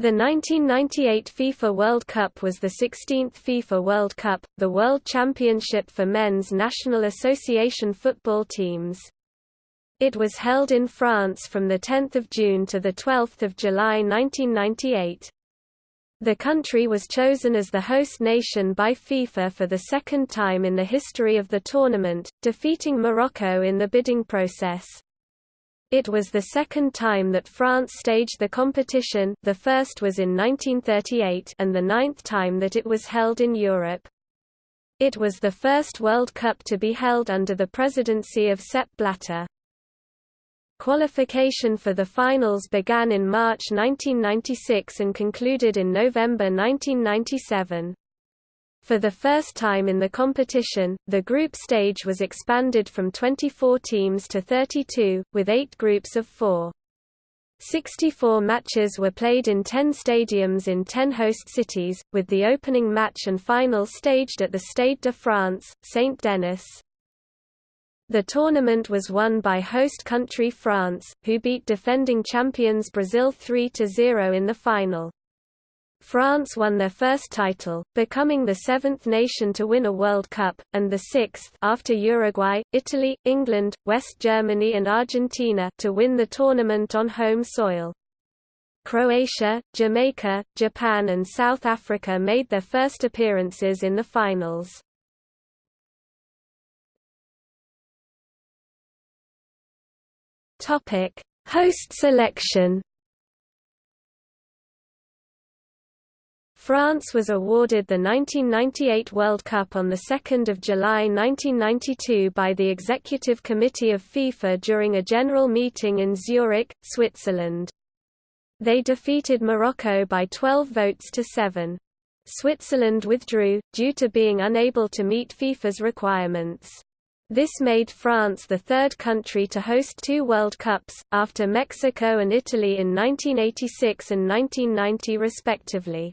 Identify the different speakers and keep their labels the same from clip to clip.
Speaker 1: The 1998 FIFA World Cup was the 16th FIFA World Cup, the world championship for men's National Association football teams. It was held in France from 10 June to 12 July 1998. The country was chosen as the host nation by FIFA for the second time in the history of the tournament, defeating Morocco in the bidding process. It was the second time that France staged the competition the first was in 1938 and the ninth time that it was held in Europe. It was the first World Cup to be held under the presidency of Sepp Blatter. Qualification for the finals began in March 1996 and concluded in November 1997. For the first time in the competition, the group stage was expanded from 24 teams to 32, with eight groups of four. 64 matches were played in 10 stadiums in 10 host cities, with the opening match and final staged at the Stade de France, Saint-Denis. The tournament was won by host country France, who beat defending champions Brazil 3–0 in the final. France won their first title, becoming the seventh nation to win a World Cup, and the sixth after Uruguay, Italy, England, West Germany and Argentina to win the tournament on home soil. Croatia, Jamaica, Japan and South Africa made their first appearances in the finals. Host selection France was awarded the 1998 World Cup on 2 July 1992 by the Executive Committee of FIFA during a general meeting in Zurich, Switzerland. They defeated Morocco by 12 votes to 7. Switzerland withdrew, due to being unable to meet FIFA's requirements. This made France the third country to host two World Cups, after Mexico and Italy in 1986 and 1990 respectively.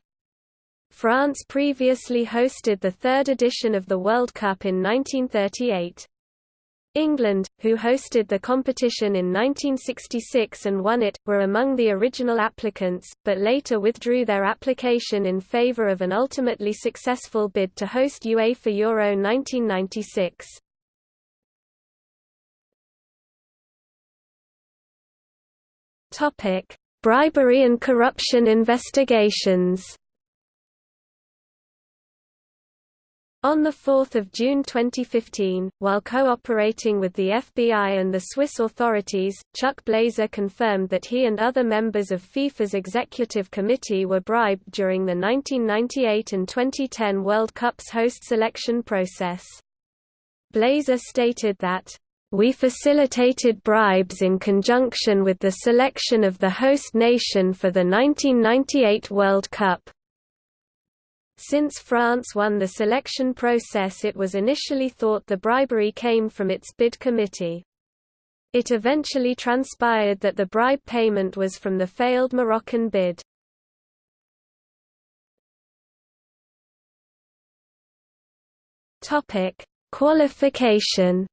Speaker 1: France previously hosted the third edition of the World Cup in 1938. England, who hosted the competition in 1966 and won it, were among the original applicants, but later withdrew their application in favour of an ultimately successful bid to host UEFA Euro 1996. Bribery and corruption investigations On 4 June 2015, while cooperating with the FBI and the Swiss authorities, Chuck Blazer confirmed that he and other members of FIFA's executive committee were bribed during the 1998 and 2010 World Cup's host selection process. Blazer stated that, "...we facilitated bribes in conjunction with the selection of the host nation for the 1998 World Cup." Since France won the selection process it was initially thought the bribery came from its bid committee. It eventually transpired that the bribe payment was from the failed Moroccan bid. Qualification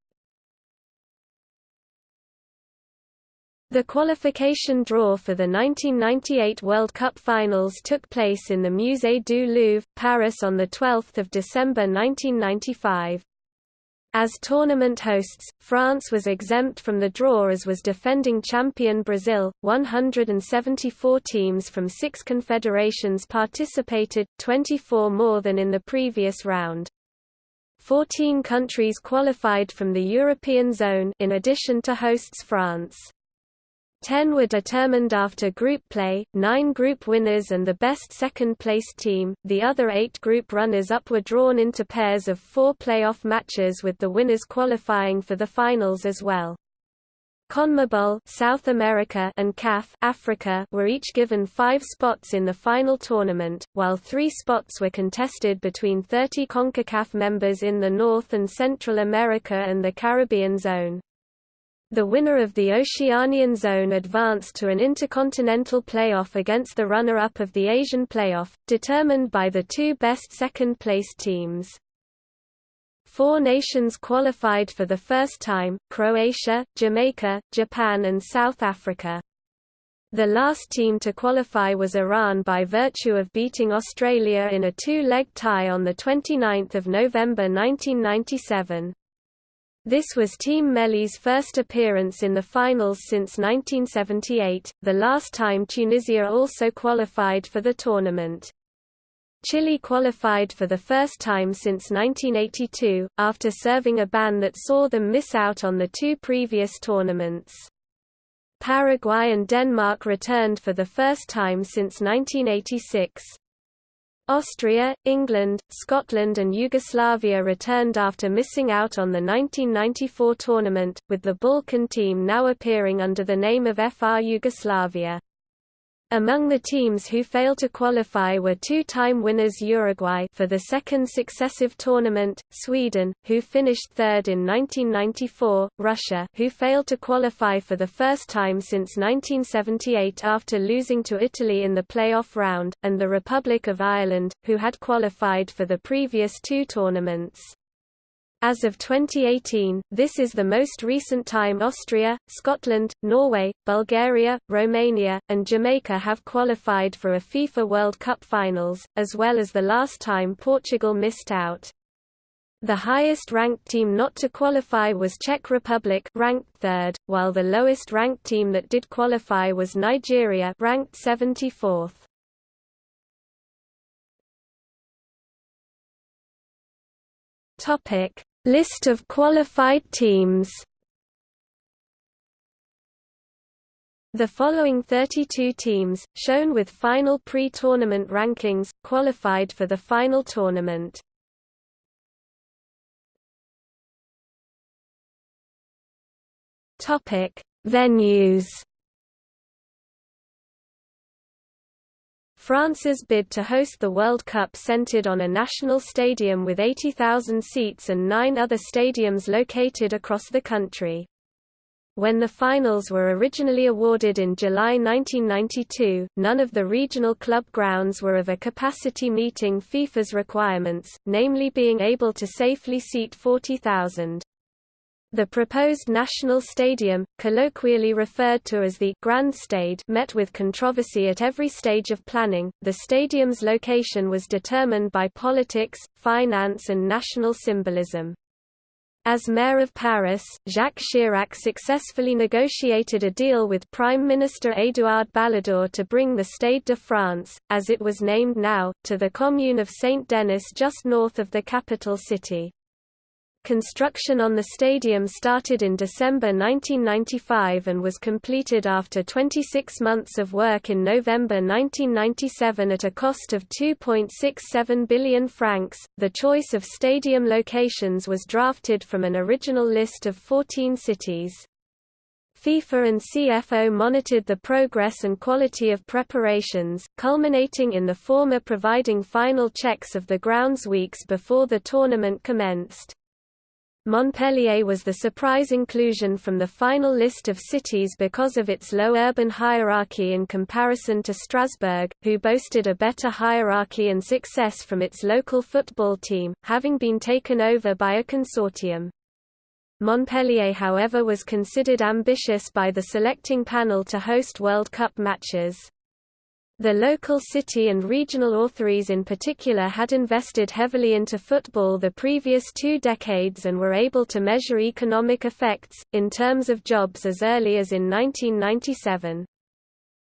Speaker 1: The qualification draw for the 1998 World Cup finals took place in the Musée du Louvre, Paris on 12 December 1995. As tournament hosts, France was exempt from the draw as was defending champion Brazil. 174 teams from six confederations participated, 24 more than in the previous round. 14 countries qualified from the European zone in addition to hosts France. Ten were determined after group play, nine group winners and the best second-placed team, the other eight group runners-up were drawn into pairs of four playoff matches with the winners qualifying for the finals as well. CONMEBOL South America and CAF Africa were each given five spots in the final tournament, while three spots were contested between 30 CONCACAF members in the North and Central America and the Caribbean zone. The winner of the Oceanian Zone advanced to an intercontinental playoff against the runner-up of the Asian playoff, determined by the two best second-place teams. Four nations qualified for the first time, Croatia, Jamaica, Japan and South Africa. The last team to qualify was Iran by virtue of beating Australia in a two-leg tie on 29 November 1997. This was Team Melli's first appearance in the finals since 1978, the last time Tunisia also qualified for the tournament. Chile qualified for the first time since 1982, after serving a ban that saw them miss out on the two previous tournaments. Paraguay and Denmark returned for the first time since 1986. Austria, England, Scotland and Yugoslavia returned after missing out on the 1994 tournament, with the Balkan team now appearing under the name of FR Yugoslavia. Among the teams who failed to qualify were two-time winners Uruguay for the second successive tournament, Sweden, who finished third in 1994, Russia who failed to qualify for the first time since 1978 after losing to Italy in the playoff round, and the Republic of Ireland, who had qualified for the previous two tournaments. As of 2018, this is the most recent time Austria, Scotland, Norway, Bulgaria, Romania, and Jamaica have qualified for a FIFA World Cup finals, as well as the last time Portugal missed out. The highest-ranked team not to qualify was Czech Republic ranked third, while the lowest-ranked team that did qualify was Nigeria ranked 74th. Topic: List of qualified teams. The following 32 teams, shown with final pre-tournament rankings, qualified for the final tournament. Venues France's bid to host the World Cup centered on a national stadium with 80,000 seats and nine other stadiums located across the country. When the finals were originally awarded in July 1992, none of the regional club grounds were of a capacity meeting FIFA's requirements, namely being able to safely seat 40,000. The proposed national stadium, colloquially referred to as the Grand Stade, met with controversy at every stage of planning. The stadium's location was determined by politics, finance and national symbolism. As mayor of Paris, Jacques Chirac successfully negotiated a deal with Prime Minister Édouard Balladur to bring the Stade de France, as it was named now, to the commune of Saint-Denis just north of the capital city. Construction on the stadium started in December 1995 and was completed after 26 months of work in November 1997 at a cost of 2.67 billion francs. The choice of stadium locations was drafted from an original list of 14 cities. FIFA and CFO monitored the progress and quality of preparations, culminating in the former providing final checks of the grounds weeks before the tournament commenced. Montpellier was the surprise inclusion from the final list of cities because of its low urban hierarchy in comparison to Strasbourg, who boasted a better hierarchy and success from its local football team, having been taken over by a consortium. Montpellier however was considered ambitious by the selecting panel to host World Cup matches. The local city and regional authorities in particular had invested heavily into football the previous two decades and were able to measure economic effects, in terms of jobs as early as in 1997.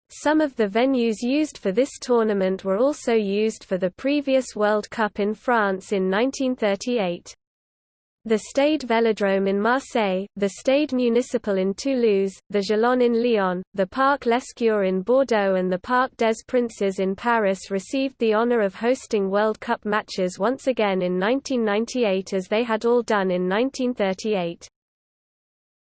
Speaker 1: Some of the venues used for this tournament were also used for the previous World Cup in France in 1938 the Stade Vélodrome in Marseille, the Stade Municipal in Toulouse, the Gerland in Lyon, the Parc Lescure in Bordeaux and the Parc des Princes in Paris received the honor of hosting World Cup matches once again in 1998 as they had all done in 1938.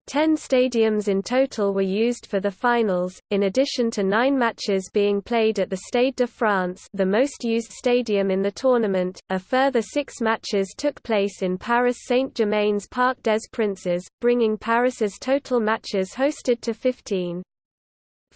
Speaker 1: Ten stadiums in total were used for the finals, in addition to nine matches being played at the Stade de France the most used stadium in the tournament, a further six matches took place in Paris Saint-Germain's Parc des Princes, bringing Paris's total matches hosted to 15.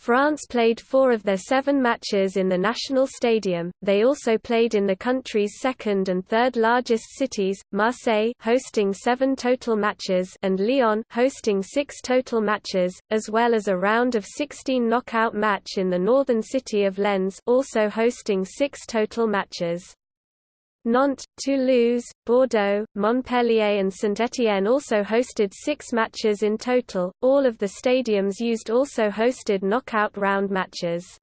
Speaker 1: France played four of their seven matches in the national stadium. They also played in the country's second and third largest cities, Marseille hosting seven total matches and Lyon hosting six total matches, as well as a round of 16 knockout match in the northern city of Lens also hosting six total matches. Nantes, Toulouse, Bordeaux, Montpellier and Saint-Étienne also hosted six matches in total, all of the stadiums used also hosted knockout round matches.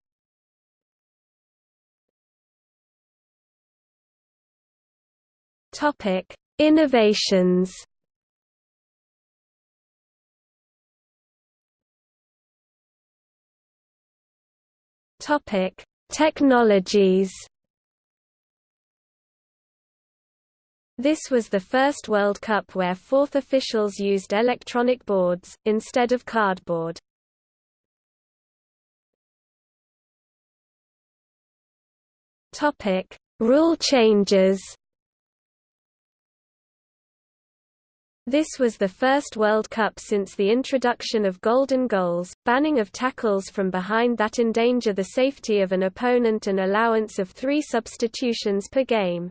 Speaker 1: Innovations. Technologies This was the first World Cup where fourth officials used electronic boards, instead of cardboard. Rule changes This was the first World Cup since the introduction of golden goals, banning of tackles from behind that endanger the safety of an opponent and allowance of three substitutions per game.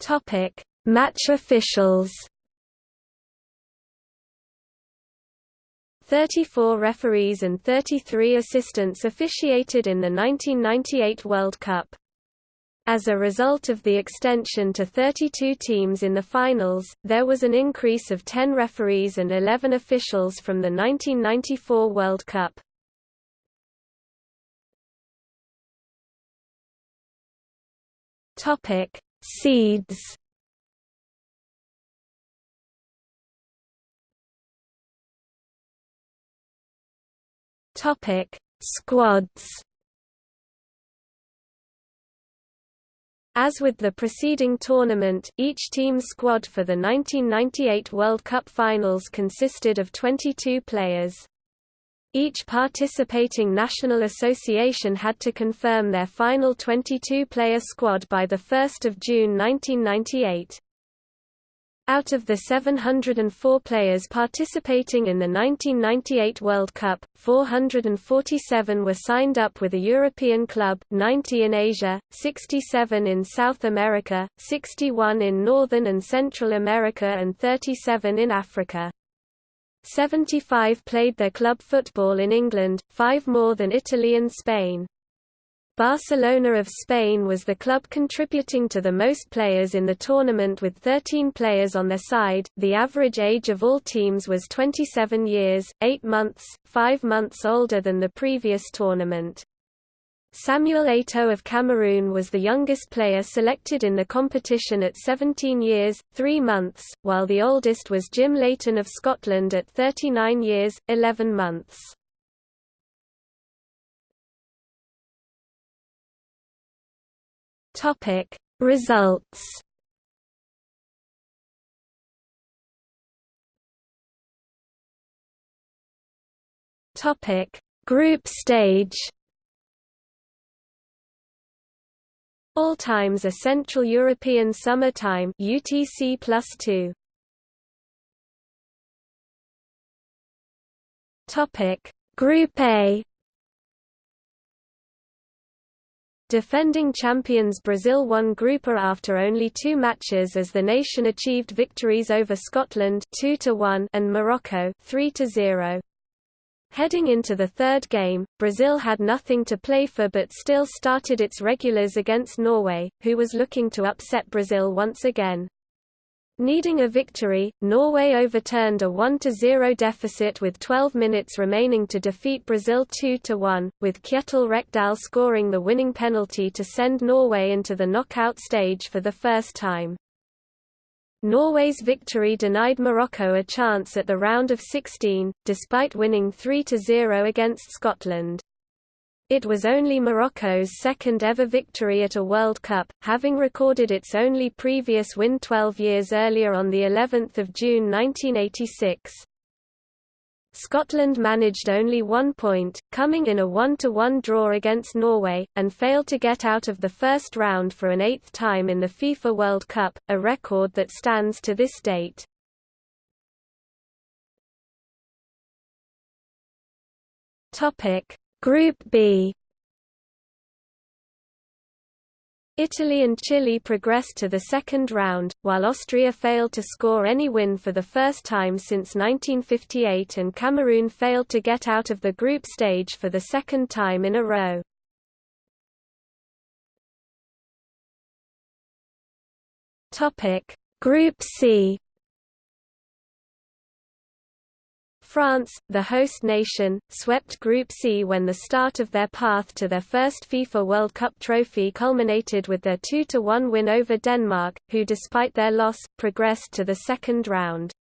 Speaker 1: Topic: Match officials. 34 referees and 33 assistants officiated in the 1998 World Cup. As a result of the extension to 32 teams in the finals, there was an increase of 10 referees and 11 officials from the 1994 World Cup. Topic: Seeds Topic: Squads. As with the preceding tournament, each team's squad for the 1998 World Cup finals consisted of 22 players. Each participating national association had to confirm their final 22-player squad by 1 June 1998. Out of the 704 players participating in the 1998 World Cup, 447 were signed up with a European club, 90 in Asia, 67 in South America, 61 in Northern and Central America and 37 in Africa. 75 played their club football in England, five more than Italy and Spain. Barcelona of Spain was the club contributing to the most players in the tournament with 13 players on their side. The average age of all teams was 27 years, 8 months, 5 months older than the previous tournament. Samuel Eto'o of Cameroon was the youngest player selected in the competition at 17 years, 3 months, while the oldest was Jim Leighton of Scotland at 39 years, 11 months. Results. Group stage. All times are Central European Summer Time UTC +2. Topic: Group A. Defending champions Brazil won Group A after only two matches as the nation achieved victories over Scotland 2 and Morocco 3 -0. Heading into the third game, Brazil had nothing to play for but still started its regulars against Norway, who was looking to upset Brazil once again. Needing a victory, Norway overturned a 1-0 deficit with 12 minutes remaining to defeat Brazil 2-1, with Kjetil Rekdal scoring the winning penalty to send Norway into the knockout stage for the first time. Norway's victory denied Morocco a chance at the round of 16, despite winning 3–0 against Scotland. It was only Morocco's second ever victory at a World Cup, having recorded its only previous win 12 years earlier on the 11th of June 1986. Scotland managed only one point, coming in a 1–1 draw against Norway, and failed to get out of the first round for an eighth time in the FIFA World Cup, a record that stands to this date. Group B Italy and Chile progressed to the second round, while Austria failed to score any win for the first time since 1958 and Cameroon failed to get out of the group stage for the second time in a row. Group C France, the host nation, swept Group C when the start of their path to their first FIFA World Cup trophy culminated with their 2–1 win over Denmark, who despite their loss, progressed to the second round.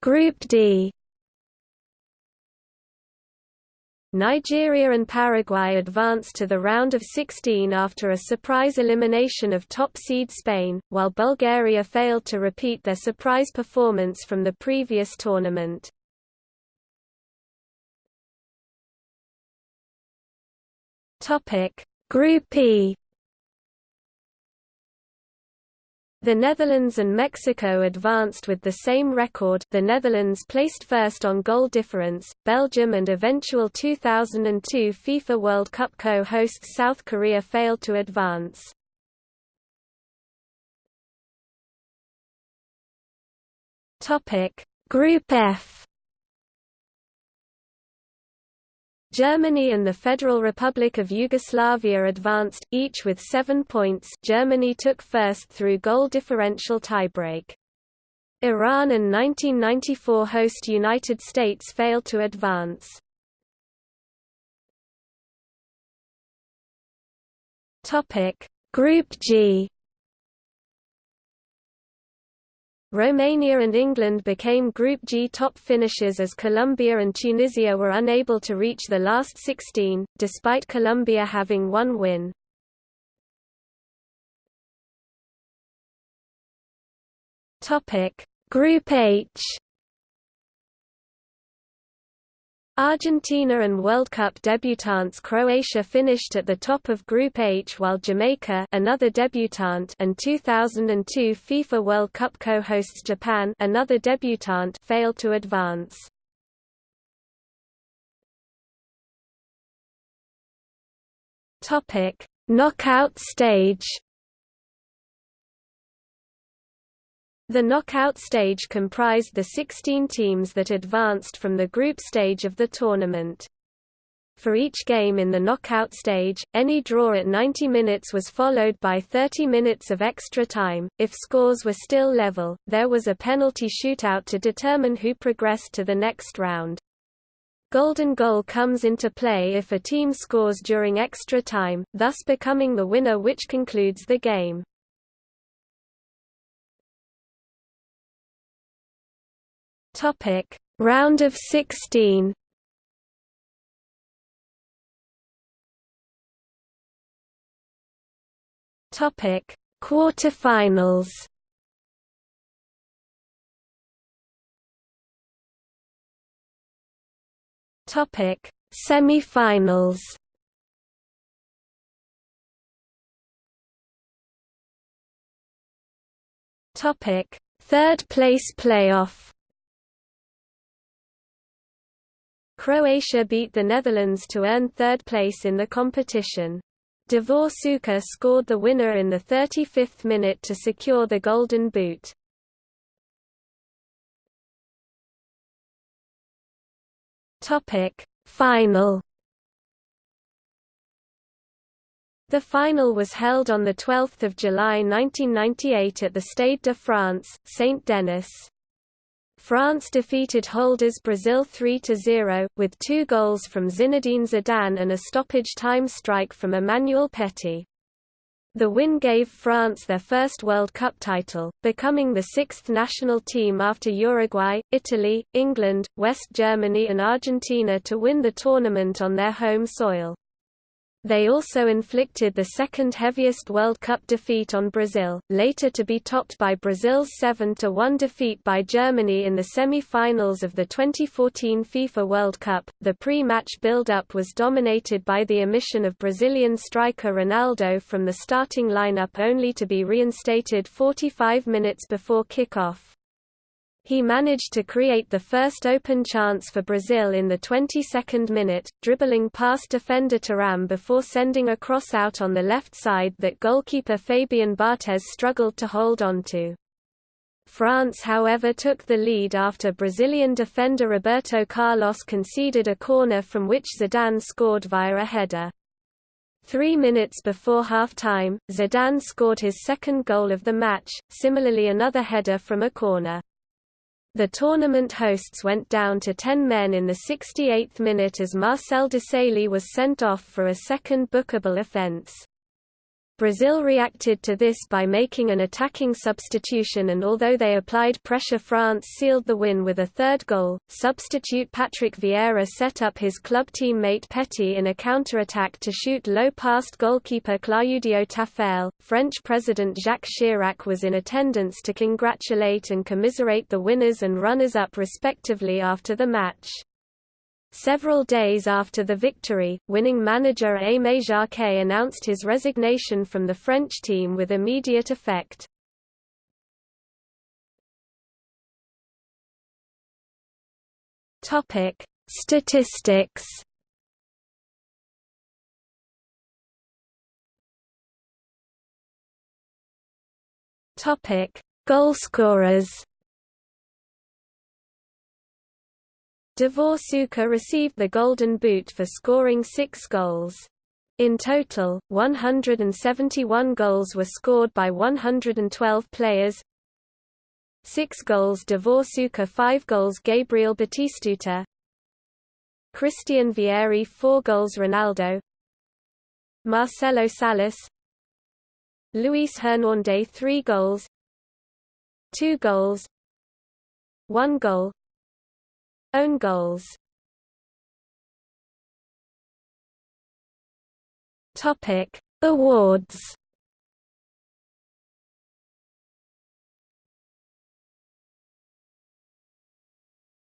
Speaker 1: Group D Nigeria and Paraguay advanced to the round of 16 after a surprise elimination of top seed Spain, while Bulgaria failed to repeat their surprise performance from the previous tournament. Group E The Netherlands and Mexico advanced with the same record. The Netherlands placed first on goal difference, Belgium and eventual 2002 FIFA World Cup co-hosts South Korea failed to advance. Group F Germany and the Federal Republic of Yugoslavia advanced, each with seven points Germany took first through goal differential tiebreak. Iran and 1994 host United States failed to advance. Group G Romania and England became Group G top finishers as Colombia and Tunisia were unable to reach the last 16, despite Colombia having one win. Group H Argentina and World Cup debutants Croatia finished at the top of Group H while Jamaica another debutant and 2002 FIFA World Cup co-hosts Japan another debutant failed to advance. Knockout stage The knockout stage comprised the 16 teams that advanced from the group stage of the tournament. For each game in the knockout stage, any draw at 90 minutes was followed by 30 minutes of extra time. If scores were still level, there was a penalty shootout to determine who progressed to the next round. Golden goal comes into play if a team scores during extra time, thus becoming the winner which concludes the game. Topic: Round of 16. Topic: Quarterfinals. Topic: Semifinals. Topic: Third place playoff. Croatia beat the Netherlands to earn third place in the competition. Davor Suker scored the winner in the 35th minute to secure the Golden Boot. Final. The final was held on 12 July 1998 at the Stade de France, Saint-Denis. France defeated holders Brazil 3–0, with two goals from Zinedine Zidane and a stoppage time strike from Emmanuel Petit. The win gave France their first World Cup title, becoming the sixth national team after Uruguay, Italy, England, West Germany and Argentina to win the tournament on their home soil. They also inflicted the second heaviest World Cup defeat on Brazil, later to be topped by Brazil's 7-1 defeat by Germany in the semi-finals of the 2014 FIFA World Cup. The pre-match build-up was dominated by the omission of Brazilian striker Ronaldo from the starting lineup only to be reinstated 45 minutes before kick-off. He managed to create the first open chance for Brazil in the 22nd minute, dribbling past defender Thuram before sending a cross out on the left side that goalkeeper Fabien Barthez struggled to hold onto. France however took the lead after Brazilian defender Roberto Carlos conceded a corner from which Zidane scored via a header. Three minutes before half-time, Zidane scored his second goal of the match, similarly another header from a corner. The tournament hosts went down to 10 men in the 68th minute as Marcel Desailly was sent off for a second bookable offence. Brazil reacted to this by making an attacking substitution and although they applied pressure France sealed the win with a third goal. Substitute Patrick Vieira set up his club teammate Petit in a counter-attack to shoot low past goalkeeper Claudio Taffarel. French President Jacques Chirac was in attendance to congratulate and commiserate the winners and runners-up respectively after the match. Several days after the victory, winning manager Aimé Jacquet announced his resignation from the French team with immediate effect. Topic: Statistics. Topic: Goalscorers. Davor Suker received the Golden Boot for scoring six goals. In total, 171 goals were scored by 112 players. Six goals Davor Suker 5 goals Gabriel Batistuta Christian Vieri 4 goals Ronaldo. Marcelo Salas. Luis Hernández 3 goals. 2 goals. 1 goal own goals. Topic. Awards.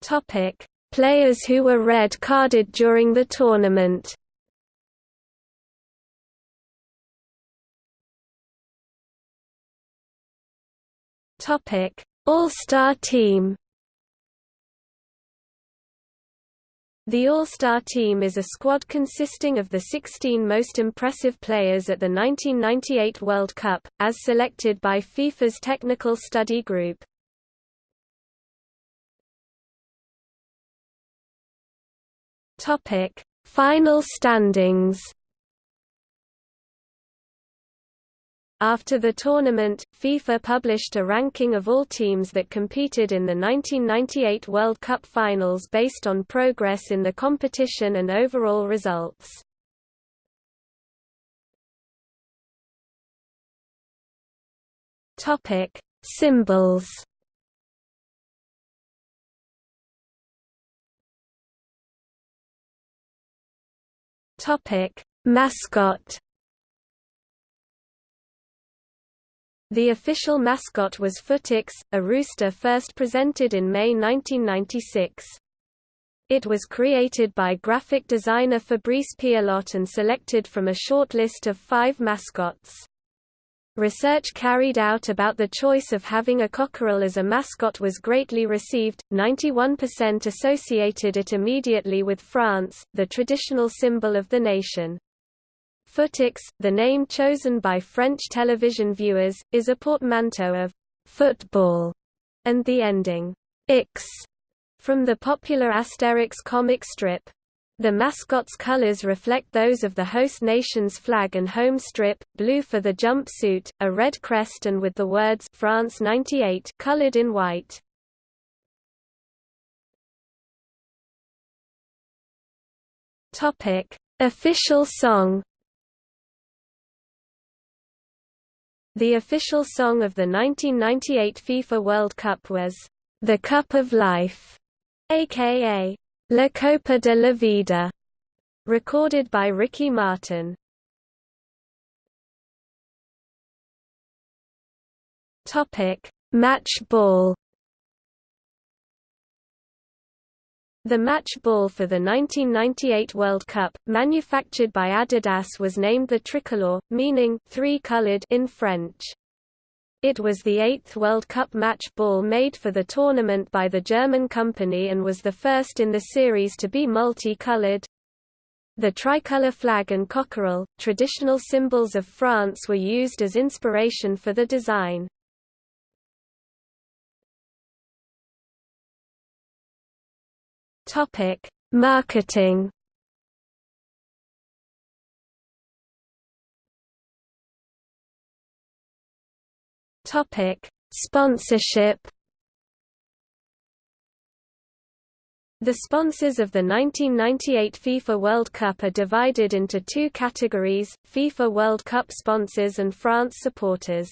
Speaker 1: Topic. Players who were red carded during the tournament. Topic. All-Star Team The All-Star team is a squad consisting of the 16 most impressive players at the 1998 World Cup, as selected by FIFA's Technical Study Group. Final standings. After the tournament, FIFA published a ranking of all teams that competed in the 1998 World Cup finals based on progress in the competition and overall results. Topic: Symbols. Topic: Mascot. The official mascot was Footix, a rooster first presented in May 1996. It was created by graphic designer Fabrice Pialot and selected from a short list of five mascots. Research carried out about the choice of having a cockerel as a mascot was greatly received, 91% associated it immediately with France, the traditional symbol of the nation. Footix, the name chosen by French television viewers, is a portmanteau of football and the ending X from the popular Asterix comic strip. The mascot's colors reflect those of the host nation's flag and home strip, blue for the jumpsuit, a red crest and with the words France 98 colored in white. Topic: Official song The official song of the 1998 FIFA World Cup was, "'The Cup of Life' aka La Copa de la Vida, recorded by Ricky Martin. Match ball. The match ball for the 1998 World Cup, manufactured by Adidas was named the tricolor, meaning three-colored in French. It was the eighth World Cup match ball made for the tournament by the German company and was the first in the series to be multi-colored. The tricolour flag and cockerel, traditional symbols of France were used as inspiration for the design. Marketing Topic: Sponsorship. The sponsors of the 1998 FIFA World Cup are divided into two categories, FIFA World Cup sponsors and France supporters.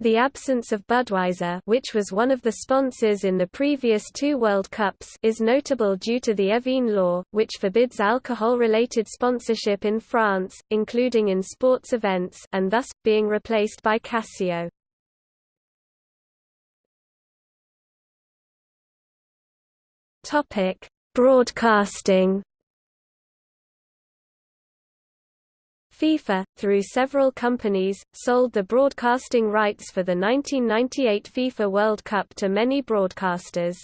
Speaker 1: The absence of Budweiser which was one of the sponsors in the previous two World Cups is notable due to the Evin law, which forbids alcohol-related sponsorship in France, including in sports events and thus, being replaced by Casio. Broadcasting FIFA, through several companies, sold the broadcasting rights for the 1998 FIFA World Cup to many broadcasters.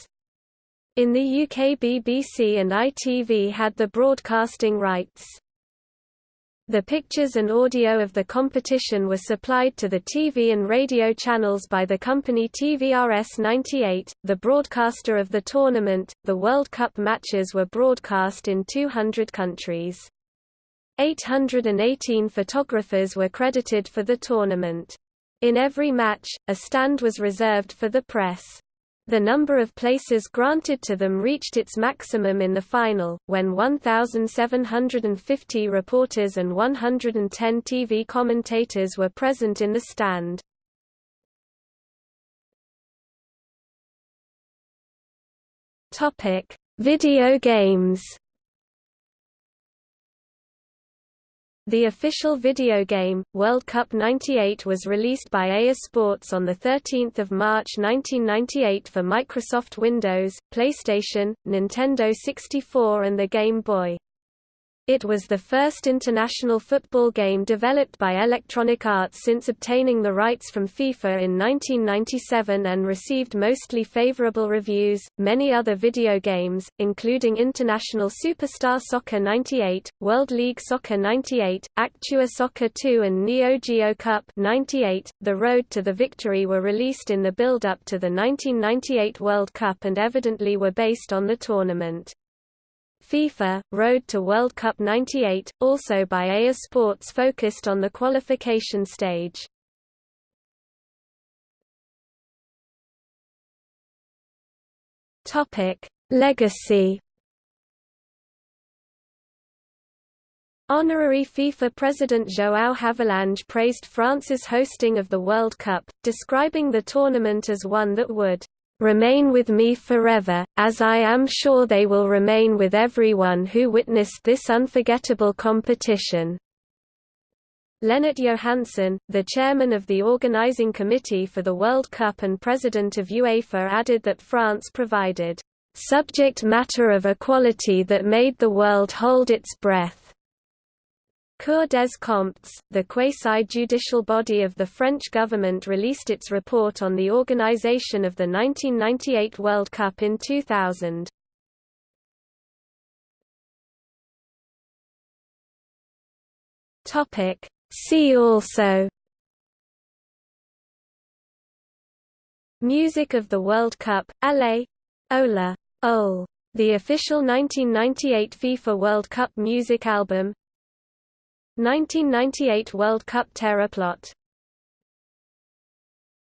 Speaker 1: In the UK BBC and ITV had the broadcasting rights. The pictures and audio of the competition were supplied to the TV and radio channels by the company TVRS 98, the broadcaster of the tournament. The World Cup matches were broadcast in 200 countries. 818 photographers were credited for the tournament. In every match, a stand was reserved for the press. The number of places granted to them reached its maximum in the final, when 1,750 reporters and 110 TV commentators were present in the stand. Video games The official video game, World Cup 98 was released by EA Sports on 13 March 1998 for Microsoft Windows, PlayStation, Nintendo 64 and the Game Boy. It was the first international football game developed by Electronic Arts since obtaining the rights from FIFA in 1997 and received mostly favorable reviews. Many other video games, including International Superstar Soccer 98, World League Soccer 98, Actua Soccer 2 and Neo Geo Cup 98, The Road to the Victory were released in the build-up to the 1998 World Cup and evidently were based on the tournament. FIFA, Road to World Cup 98, also by EA Sports focused on the qualification stage. Legacy Honorary FIFA President João Havelange praised France's hosting of the World Cup, describing the tournament as one that would remain with me forever, as I am sure they will remain with everyone who witnessed this unforgettable competition. Lennart Johansson, the chairman of the organizing committee for the World Cup and president of UEFA added that France provided subject matter of equality that made the world hold its breath. Cour des Comptes, the quasi-judicial body of the French government released its report on the organization of the 1998 World Cup in 2000. See also Music of the World Cup, Allez! Ola! Ol! The official 1998 FIFA World Cup music album 1998 World Cup Terror plot